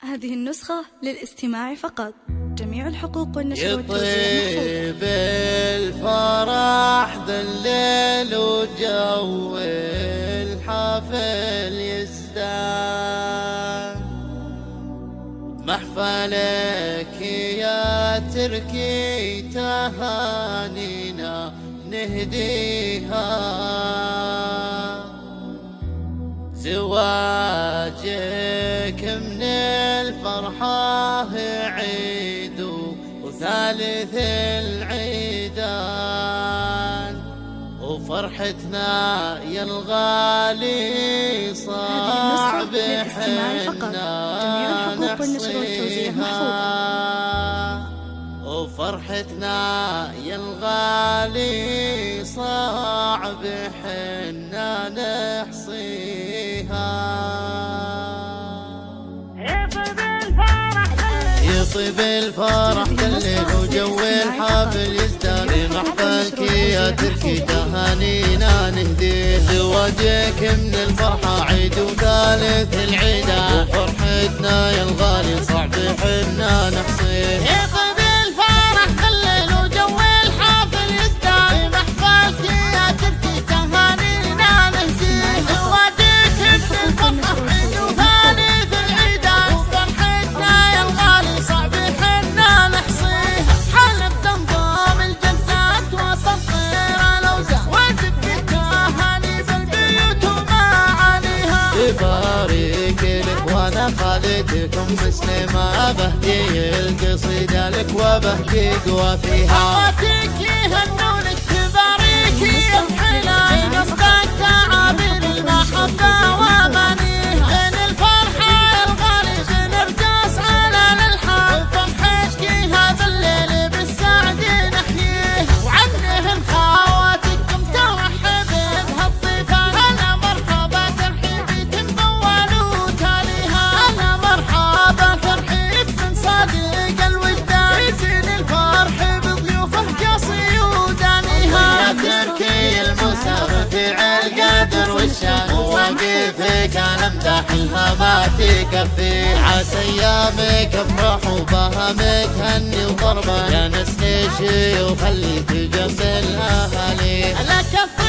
هذه النسخة للاستماع فقط. جميع الحقوق والنشر والتوزيع يطيب الفرح ذا الليل وجو الحافل يزدان. محفلك يا تركي تهانينا نهديها. زواجك وثالث العيدان وفرحتنا يا الغالي صعب حنا نحصيها وفرحتنا يا الغالي صعب حنا نحصيها يطيب الفرح الليل وجو الحافل يزدان محفلك يا تركي تهانينا نهديه زواجك من الفرحة عيد وثالث العيدة. وفرحتنا يا الغالي صعب حنا نحصيه خالتكم مسلمة بهدي القصيدة لك وبهدي قوافيها اخواتك أنا امدحها ما تكفي. عسى أيامك افرح وبهمك هني وضربه. يا نسني شي وخليك جنب الاهالي لك الطيب